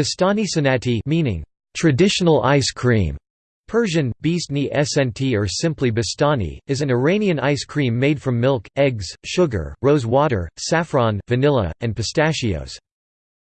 Bastani sanati meaning traditional ice cream. Persian, Beastni Snt or simply Bastani, is an Iranian ice cream made from milk, eggs, sugar, rose water, saffron, vanilla, and pistachios.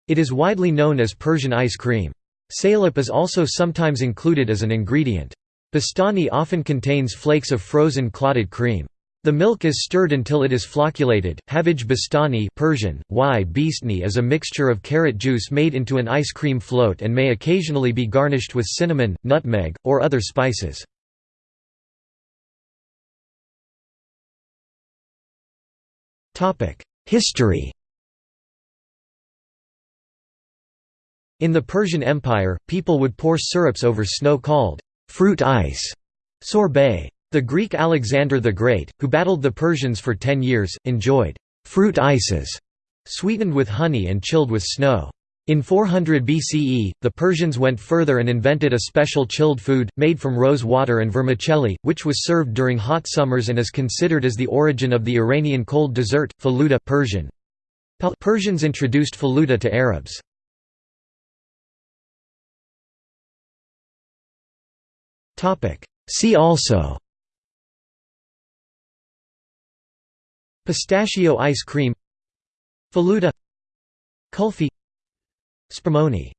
It is widely known as Persian ice cream. Salep is also sometimes included as an ingredient. Bastani often contains flakes of frozen clotted cream. The milk is stirred until it is flocculated. Havij bastani Persian, y beastni is a mixture of carrot juice made into an ice cream float and may occasionally be garnished with cinnamon, nutmeg, or other spices. History In the Persian Empire, people would pour syrups over snow called fruit ice sorbet. The Greek Alexander the Great, who battled the Persians for ten years, enjoyed fruit ices, sweetened with honey and chilled with snow. In 400 BCE, the Persians went further and invented a special chilled food, made from rose water and vermicelli, which was served during hot summers and is considered as the origin of the Iranian cold dessert, faluda Persian. Persians introduced faluda to Arabs. See also Pistachio ice cream Faluda Kulfi Spumoni